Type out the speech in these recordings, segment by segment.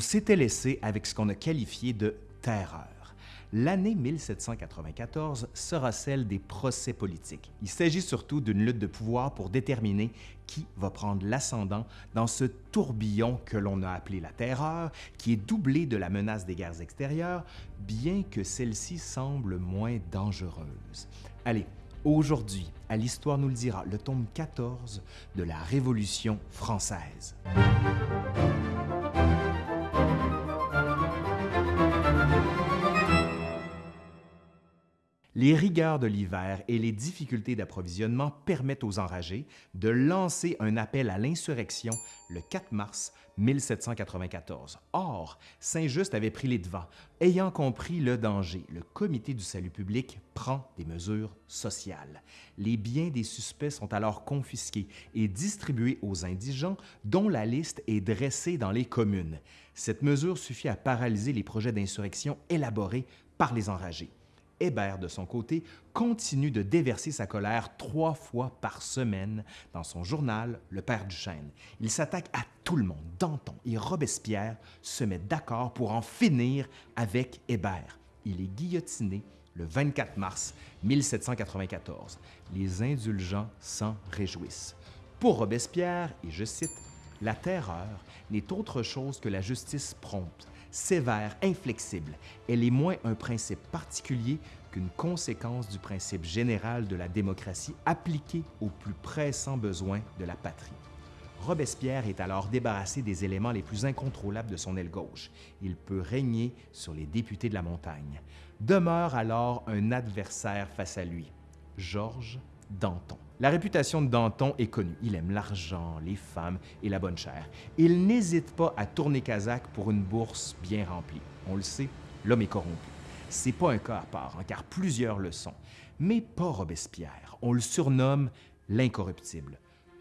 On s'était laissé avec ce qu'on a qualifié de terreur. L'année 1794 sera celle des procès politiques. Il s'agit surtout d'une lutte de pouvoir pour déterminer qui va prendre l'ascendant dans ce tourbillon que l'on a appelé la terreur, qui est doublé de la menace des guerres extérieures, bien que celle-ci semble moins dangereuse. Allez, aujourd'hui, à l'Histoire nous le dira, le tome 14 de la Révolution française. Les rigueurs de l'hiver et les difficultés d'approvisionnement permettent aux enragés de lancer un appel à l'insurrection le 4 mars 1794. Or, Saint-Just avait pris les devants. Ayant compris le danger, le Comité du salut public prend des mesures sociales. Les biens des suspects sont alors confisqués et distribués aux indigents dont la liste est dressée dans les communes. Cette mesure suffit à paralyser les projets d'insurrection élaborés par les enragés. Hébert, de son côté, continue de déverser sa colère trois fois par semaine dans son journal Le Père du Chêne. Il s'attaque à tout le monde. Danton et Robespierre se mettent d'accord pour en finir avec Hébert. Il est guillotiné le 24 mars 1794. Les indulgents s'en réjouissent. Pour Robespierre, et je cite, La terreur n'est autre chose que la justice prompte, sévère, inflexible. Elle est moins un principe particulier qu'une conséquence du principe général de la démocratie appliqué aux plus pressants besoins de la patrie. Robespierre est alors débarrassé des éléments les plus incontrôlables de son aile gauche. Il peut régner sur les députés de la montagne. Demeure alors un adversaire face à lui, Georges Danton. La réputation de Danton est connue. Il aime l'argent, les femmes et la bonne chair. Il n'hésite pas à tourner Kazakh pour une bourse bien remplie. On le sait, l'homme est corrompu. C'est pas un cas à part, hein, car plusieurs le sont. Mais pas Robespierre. On le surnomme l'incorruptible.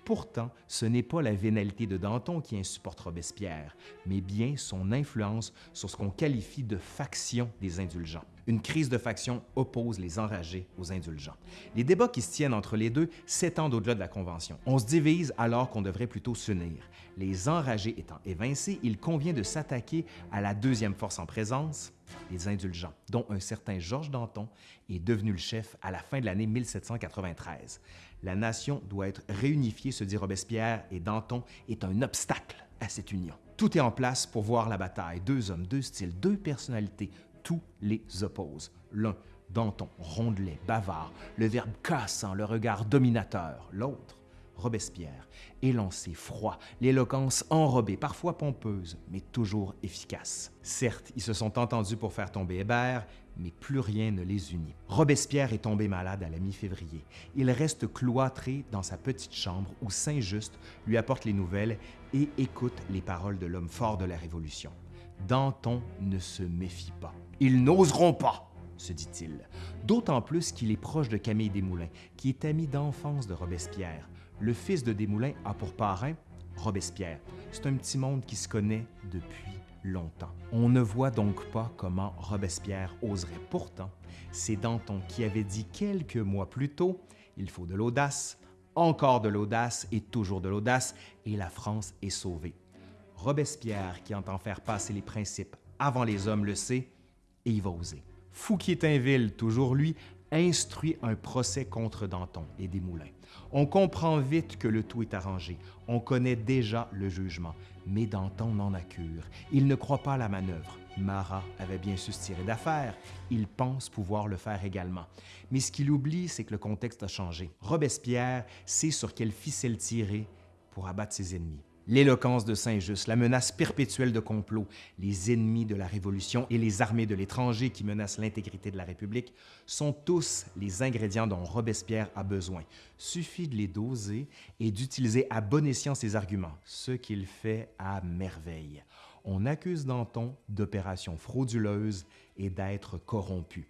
Pourtant, ce n'est pas la vénalité de Danton qui insupporte Robespierre, mais bien son influence sur ce qu'on qualifie de faction des indulgents. Une crise de faction oppose les enragés aux indulgents. Les débats qui se tiennent entre les deux s'étendent au-delà de la Convention. On se divise alors qu'on devrait plutôt s'unir. Les enragés étant évincés, il convient de s'attaquer à la deuxième force en présence, les indulgents, dont un certain Georges Danton est devenu le chef à la fin de l'année 1793. La nation doit être réunifiée, se dit Robespierre, et Danton est un obstacle à cette union. Tout est en place pour voir la bataille. Deux hommes, deux styles, deux personnalités, tous les opposent. L'un, Danton, rondelet, bavard, le verbe cassant, le regard dominateur. L'autre, Robespierre, élancé, froid, l'éloquence enrobée, parfois pompeuse, mais toujours efficace. Certes, ils se sont entendus pour faire tomber Hébert, mais plus rien ne les unit. Robespierre est tombé malade à la mi-février. Il reste cloîtré dans sa petite chambre où Saint-Just lui apporte les nouvelles et écoute les paroles de l'homme fort de la Révolution. Danton ne se méfie pas. Ils n'oseront pas, se dit-il, d'autant plus qu'il est proche de Camille Desmoulins, qui est ami d'enfance de Robespierre. Le fils de Desmoulins a pour parrain Robespierre. C'est un petit monde qui se connaît depuis longtemps. On ne voit donc pas comment Robespierre oserait. Pourtant, c'est Danton qui avait dit quelques mois plus tôt Il faut de l'audace, encore de l'audace et toujours de l'audace, et la France est sauvée. Robespierre, qui entend faire passer les principes avant les hommes, le sait et il va oser. Fouquier-Tinville, toujours lui, instruit un procès contre Danton et Desmoulins. On comprend vite que le tout est arrangé. On connaît déjà le jugement. Mais Danton n'en a cure. Il ne croit pas à la manœuvre. Marat avait bien su se tirer d'affaire. Il pense pouvoir le faire également. Mais ce qu'il oublie, c'est que le contexte a changé. Robespierre sait sur quelle ficelle tirer pour abattre ses ennemis. L'éloquence de Saint-Just, la menace perpétuelle de complot, les ennemis de la Révolution et les armées de l'étranger qui menacent l'intégrité de la République sont tous les ingrédients dont Robespierre a besoin. Suffit de les doser et d'utiliser à bon escient ses arguments, ce qu'il fait à merveille. On accuse Danton d'opérations frauduleuses et d'être corrompu.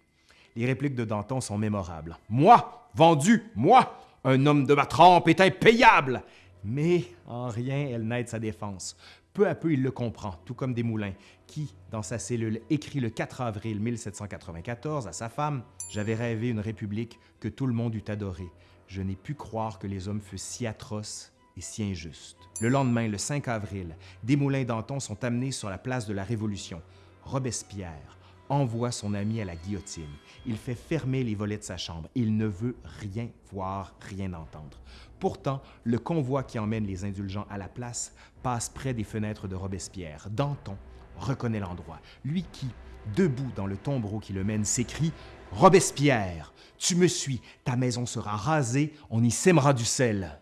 Les répliques de Danton sont mémorables. Moi, vendu, moi, un homme de ma trempe est impayable mais en rien elle n'aide sa défense. Peu à peu, il le comprend, tout comme Desmoulins, qui, dans sa cellule, écrit le 4 avril 1794 à sa femme « J'avais rêvé une république que tout le monde eût adorée. Je n'ai pu croire que les hommes fussent si atroces et si injuste. Le lendemain, le 5 avril, Desmoulins d'Anton sont amenés sur la place de la Révolution. Robespierre envoie son ami à la guillotine. Il fait fermer les volets de sa chambre. Il ne veut rien voir, rien entendre. Pourtant, le convoi qui emmène les indulgents à la place passe près des fenêtres de Robespierre. Danton reconnaît l'endroit. Lui qui, debout dans le tombereau qui le mène, s'écrie Robespierre, tu me suis, ta maison sera rasée, on y sèmera du sel.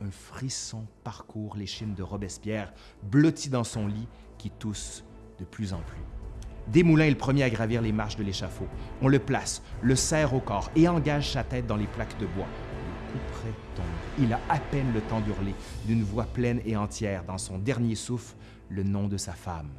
Un frisson parcourt l'échine de Robespierre, blotti dans son lit, qui tousse de plus en plus. Desmoulins est le premier à gravir les marches de l'échafaud. On le place, le serre au corps et engage sa tête dans les plaques de bois. Le coup près tombe. Il a à peine le temps d'hurler, d'une voix pleine et entière, dans son dernier souffle, le nom de sa femme,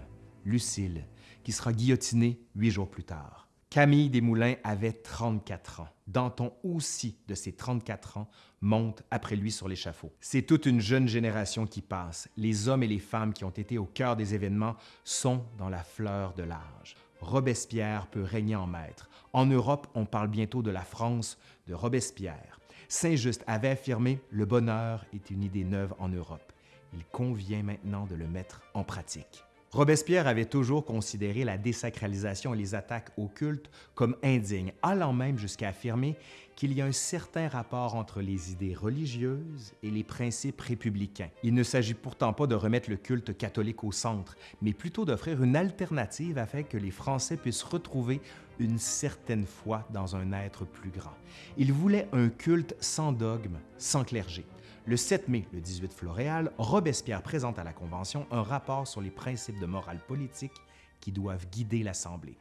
Lucille, qui sera guillotinée huit jours plus tard. Camille Desmoulins avait 34 ans. Danton aussi, de ses 34 ans, monte après lui sur l'échafaud. C'est toute une jeune génération qui passe. Les hommes et les femmes qui ont été au cœur des événements sont dans la fleur de l'âge. Robespierre peut régner en maître. En Europe, on parle bientôt de la France de Robespierre. Saint-Just avait affirmé « Le bonheur est une idée neuve en Europe. Il convient maintenant de le mettre en pratique. » Robespierre avait toujours considéré la désacralisation et les attaques au culte comme indignes, allant même jusqu'à affirmer qu'il y a un certain rapport entre les idées religieuses et les principes républicains. Il ne s'agit pourtant pas de remettre le culte catholique au centre, mais plutôt d'offrir une alternative afin que les Français puissent retrouver une certaine foi dans un être plus grand. Il voulait un culte sans dogme, sans clergé. Le 7 mai, le 18 Floréal, Robespierre présente à la Convention un rapport sur les principes de morale politique qui doivent guider l'Assemblée.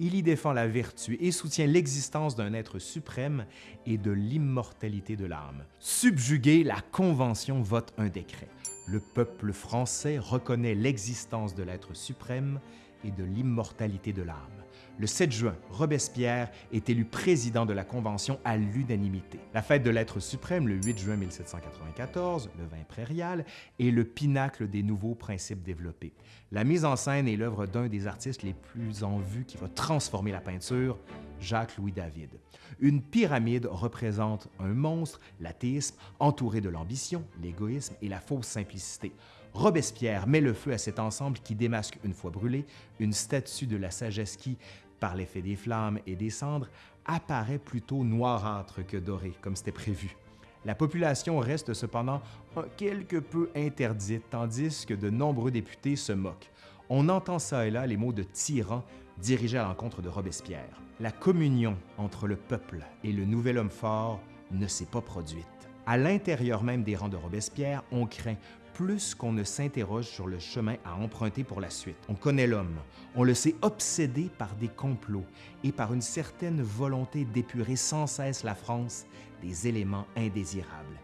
Il y défend la vertu et soutient l'existence d'un être suprême et de l'immortalité de l'âme. Subjugué, la Convention vote un décret. Le peuple français reconnaît l'existence de l'être suprême et de l'immortalité de l'âme. Le 7 juin, Robespierre est élu président de la Convention à l'unanimité. La fête de l'être suprême, le 8 juin 1794, le vin prairial, est le pinacle des nouveaux principes développés. La mise en scène est l'œuvre d'un des artistes les plus en vue qui va transformer la peinture, Jacques-Louis David. Une pyramide représente un monstre, l'athéisme, entouré de l'ambition, l'égoïsme et la fausse simplicité. Robespierre met le feu à cet ensemble qui démasque, une fois brûlé, une statue de la sagesse qui, par l'effet des flammes et des cendres, apparaît plutôt noirâtre que doré, comme c'était prévu. La population reste cependant quelque peu interdite, tandis que de nombreux députés se moquent. On entend ça et là les mots de tyran dirigés à l'encontre de Robespierre. La communion entre le peuple et le nouvel homme fort ne s'est pas produite. À l'intérieur même des rangs de Robespierre, on craint plus qu'on ne s'interroge sur le chemin à emprunter pour la suite. On connaît l'homme, on le sait obsédé par des complots et par une certaine volonté d'épurer sans cesse la France des éléments indésirables.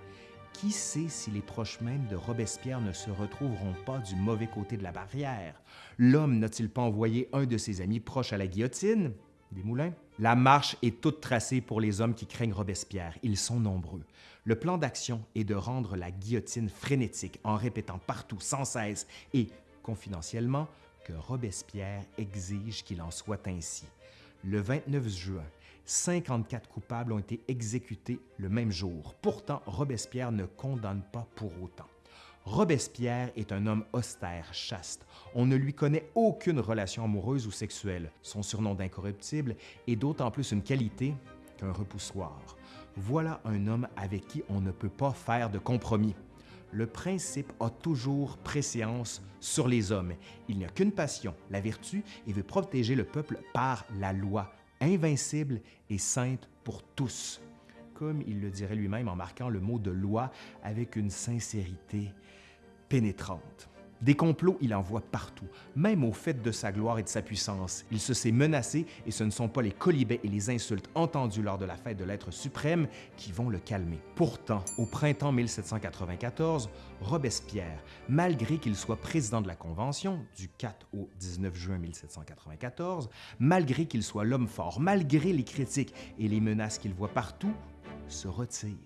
Qui sait si les proches mêmes de Robespierre ne se retrouveront pas du mauvais côté de la barrière? L'homme n'a-t-il pas envoyé un de ses amis proches à la guillotine? Des moulins? La marche est toute tracée pour les hommes qui craignent Robespierre. Ils sont nombreux. Le plan d'action est de rendre la guillotine frénétique en répétant partout, sans cesse et confidentiellement, que Robespierre exige qu'il en soit ainsi. Le 29 juin, 54 coupables ont été exécutés le même jour. Pourtant, Robespierre ne condamne pas pour autant. Robespierre est un homme austère, chaste. On ne lui connaît aucune relation amoureuse ou sexuelle. Son surnom d'incorruptible est d'autant plus une qualité qu'un repoussoir voilà un homme avec qui on ne peut pas faire de compromis. Le principe a toujours préséance sur les hommes. Il n'y a qu'une passion, la vertu, et veut protéger le peuple par la loi, invincible et sainte pour tous. Comme il le dirait lui-même en marquant le mot de loi avec une sincérité pénétrante. Des complots, il en voit partout, même au fait de sa gloire et de sa puissance. Il se sait menacé et ce ne sont pas les colibets et les insultes entendues lors de la fête de l'être suprême qui vont le calmer. Pourtant, au printemps 1794, Robespierre, malgré qu'il soit président de la Convention du 4 au 19 juin 1794, malgré qu'il soit l'homme fort, malgré les critiques et les menaces qu'il voit partout, se retire.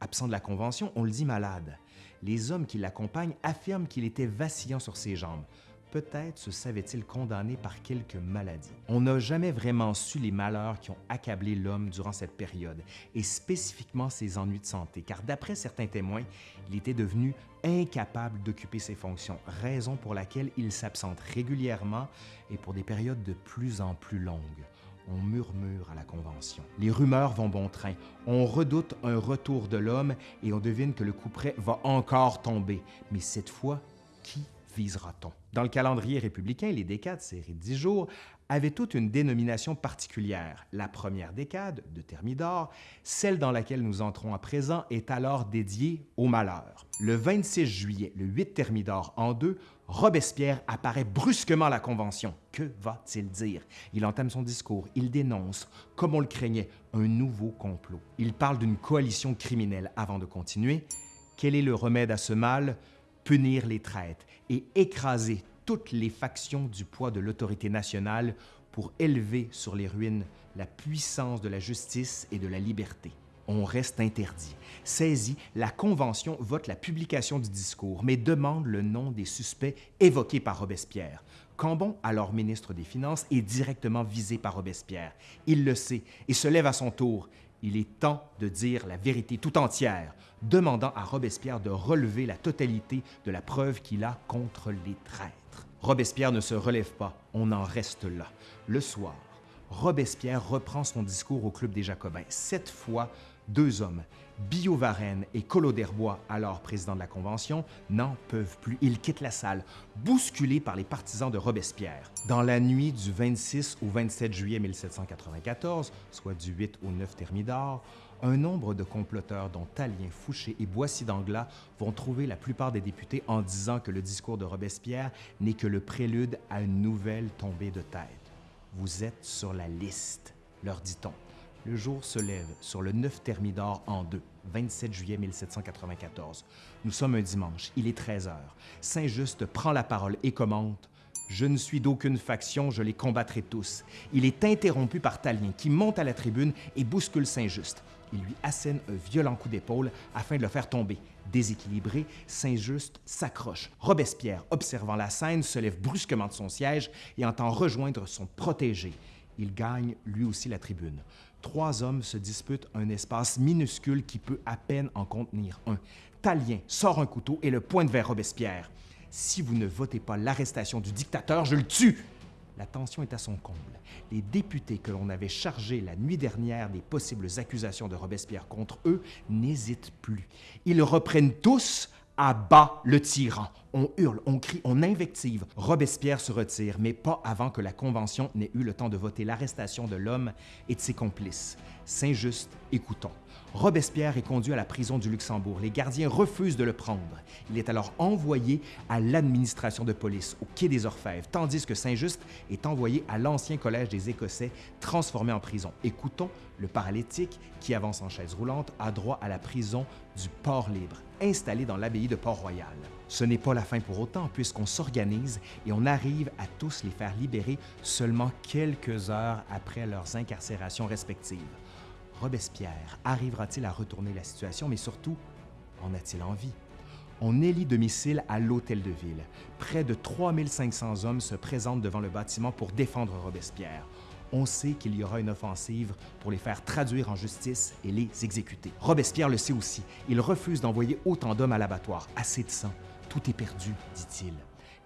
Absent de la Convention, on le dit malade les hommes qui l'accompagnent affirment qu'il était vacillant sur ses jambes. peut-être se savait-il condamné par quelques maladies. On n'a jamais vraiment su les malheurs qui ont accablé l'homme durant cette période, et spécifiquement ses ennuis de santé, car d'après certains témoins, il était devenu incapable d'occuper ses fonctions, raison pour laquelle il s'absente régulièrement et pour des périodes de plus en plus longues. On murmure à la Convention. Les rumeurs vont bon train. On redoute un retour de l'homme et on devine que le coup près va encore tomber. Mais cette fois, qui visera-t-on? Dans le calendrier républicain, les décades, série de 10 jours, avaient toute une dénomination particulière. La première décade, de Thermidor, celle dans laquelle nous entrons à présent, est alors dédiée au malheur. Le 26 juillet, le 8 Thermidor en deux, Robespierre apparaît brusquement à la Convention. Que va-t-il dire? Il entame son discours, il dénonce, comme on le craignait, un nouveau complot. Il parle d'une coalition criminelle avant de continuer. Quel est le remède à ce mal? Punir les traîtres et écraser toutes les factions du poids de l'autorité nationale pour élever sur les ruines la puissance de la justice et de la liberté. On reste interdit. Saisi, la Convention vote la publication du discours, mais demande le nom des suspects évoqués par Robespierre. Cambon, alors ministre des Finances, est directement visé par Robespierre. Il le sait et se lève à son tour. Il est temps de dire la vérité tout entière, demandant à Robespierre de relever la totalité de la preuve qu'il a contre les traîtres. Robespierre ne se relève pas, on en reste là. Le soir, Robespierre reprend son discours au Club des Jacobins. Cette fois, deux hommes, Billaud Varenne et Collot d'Herbois, alors président de la Convention, n'en peuvent plus. Ils quittent la salle, bousculés par les partisans de Robespierre. Dans la nuit du 26 au 27 juillet 1794, soit du 8 au 9 Thermidor, un nombre de comploteurs, dont Talien, Fouché et Boissy d'Anglas, vont trouver la plupart des députés en disant que le discours de Robespierre n'est que le prélude à une nouvelle tombée de tête. Vous êtes sur la liste, leur dit-on. Le jour se lève sur le 9 Thermidor en deux, 27 juillet 1794. Nous sommes un dimanche, il est 13 heures. Saint-Just prend la parole et commente je ne suis d'aucune faction, je les combattrai tous. Il est interrompu par Talien, qui monte à la tribune et bouscule Saint-Just. Il lui assène un violent coup d'épaule afin de le faire tomber. Déséquilibré, Saint-Just s'accroche. Robespierre, observant la scène, se lève brusquement de son siège et entend rejoindre son protégé. Il gagne lui aussi la tribune. Trois hommes se disputent un espace minuscule qui peut à peine en contenir un. Talien sort un couteau et le pointe vers Robespierre. Si vous ne votez pas l'arrestation du dictateur, je le tue. La tension est à son comble. Les députés que l'on avait chargés la nuit dernière des possibles accusations de Robespierre contre eux n'hésitent plus. Ils reprennent tous à bas le tyran. On hurle, on crie, on invective. Robespierre se retire, mais pas avant que la Convention n'ait eu le temps de voter l'arrestation de l'homme et de ses complices. Saint-Just, écoutons. Robespierre est conduit à la prison du Luxembourg. Les gardiens refusent de le prendre. Il est alors envoyé à l'administration de police, au quai des Orfèvres, tandis que Saint-Just est envoyé à l'ancien collège des Écossais, transformé en prison. Écoutons, le paralytique, qui avance en chaise roulante, a droit à la prison du Port-Libre, installé dans l'abbaye de Port-Royal. Ce n'est pas la fin pour autant, puisqu'on s'organise et on arrive à tous les faire libérer seulement quelques heures après leurs incarcérations respectives. Robespierre arrivera-t-il à retourner la situation, mais surtout, en a-t-il envie? On élit domicile à l'Hôtel de Ville. Près de 3500 hommes se présentent devant le bâtiment pour défendre Robespierre. On sait qu'il y aura une offensive pour les faire traduire en justice et les exécuter. Robespierre le sait aussi. Il refuse d'envoyer autant d'hommes à l'abattoir. Assez de sang. Tout est perdu, dit-il.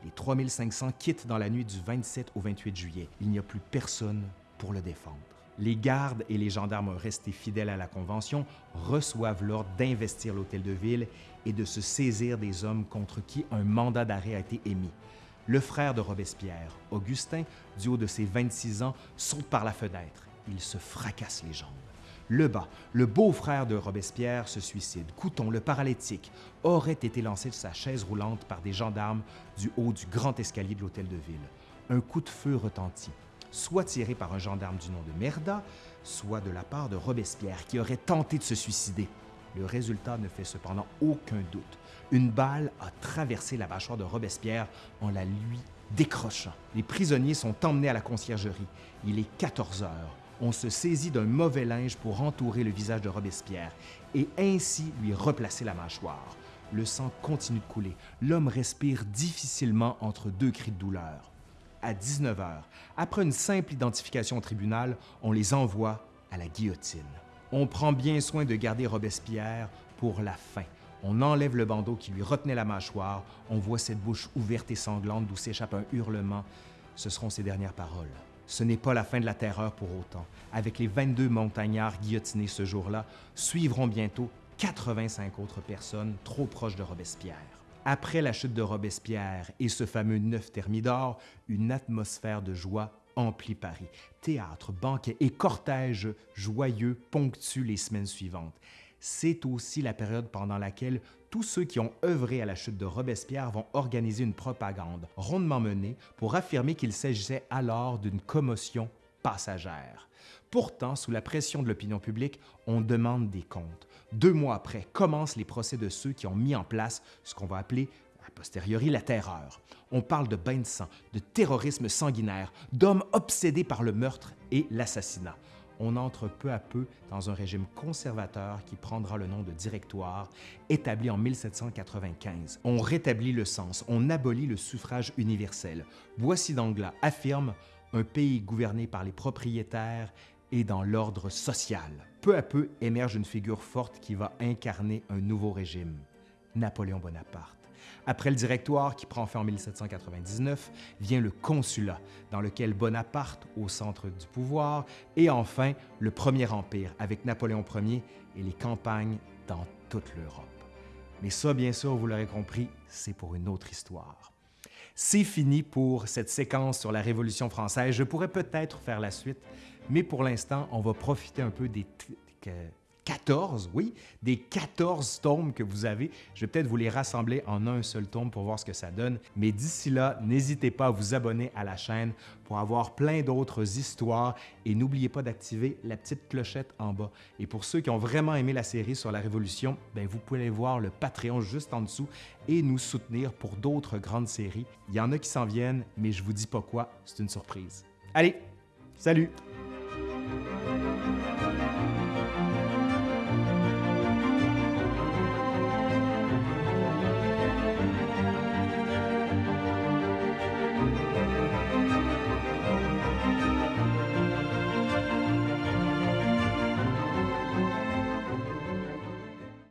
Les 3500 quittent dans la nuit du 27 au 28 juillet. Il n'y a plus personne pour le défendre. Les gardes et les gendarmes restés fidèles à la Convention reçoivent l'ordre d'investir l'hôtel de ville et de se saisir des hommes contre qui un mandat d'arrêt a été émis. Le frère de Robespierre, Augustin, du haut de ses 26 ans, saute par la fenêtre. Il se fracasse les jambes. Lebas, le beau-frère de Robespierre, se suicide. Couton, le paralytique, aurait été lancé de sa chaise roulante par des gendarmes du haut du grand escalier de l'hôtel de ville. Un coup de feu retentit soit tiré par un gendarme du nom de Merda, soit de la part de Robespierre, qui aurait tenté de se suicider. Le résultat ne fait cependant aucun doute. Une balle a traversé la mâchoire de Robespierre en la lui décrochant. Les prisonniers sont emmenés à la conciergerie. Il est 14 heures. On se saisit d'un mauvais linge pour entourer le visage de Robespierre et ainsi lui replacer la mâchoire. le sang continue de couler. L'homme respire difficilement entre deux cris de douleur. À 19 h, après une simple identification au tribunal, on les envoie à la guillotine. On prend bien soin de garder Robespierre pour la fin. On enlève le bandeau qui lui retenait la mâchoire, on voit cette bouche ouverte et sanglante d'où s'échappe un hurlement. Ce seront ses dernières paroles. Ce n'est pas la fin de la terreur pour autant. Avec les 22 montagnards guillotinés ce jour-là, suivront bientôt 85 autres personnes trop proches de Robespierre. Après la chute de Robespierre et ce fameux 9 Thermidor, une atmosphère de joie emplit Paris. Théâtre, banquets et cortèges joyeux ponctuent les semaines suivantes. C'est aussi la période pendant laquelle tous ceux qui ont œuvré à la chute de Robespierre vont organiser une propagande rondement menée pour affirmer qu'il s'agissait alors d'une commotion passagère. Pourtant, sous la pression de l'opinion publique, on demande des comptes. Deux mois après, commencent les procès de ceux qui ont mis en place ce qu'on va appeler a posteriori la terreur. On parle de bains de sang, de terrorisme sanguinaire, d'hommes obsédés par le meurtre et l'assassinat. On entre peu à peu dans un régime conservateur qui prendra le nom de directoire, établi en 1795. On rétablit le sens, on abolit le suffrage universel. Boissy d'Anglas affirme un pays gouverné par les propriétaires et dans l'ordre social. Peu à peu émerge une figure forte qui va incarner un nouveau régime, Napoléon Bonaparte. Après le directoire qui prend fin en 1799, vient le consulat, dans lequel Bonaparte au centre du pouvoir, et enfin le Premier Empire avec Napoléon Ier et les campagnes dans toute l'Europe. Mais ça, bien sûr, vous l'aurez compris, c'est pour une autre histoire. C'est fini pour cette séquence sur la Révolution française. Je pourrais peut-être faire la suite, mais pour l'instant, on va profiter un peu des 14, oui, des 14 tomes que vous avez. Je vais peut-être vous les rassembler en un seul tome pour voir ce que ça donne. Mais d'ici là, n'hésitez pas à vous abonner à la chaîne pour avoir plein d'autres histoires et n'oubliez pas d'activer la petite clochette en bas. Et pour ceux qui ont vraiment aimé la série sur la Révolution, ben vous pouvez aller voir le Patreon juste en dessous et nous soutenir pour d'autres grandes séries. Il y en a qui s'en viennent, mais je vous dis pas quoi, c'est une surprise. Allez, salut!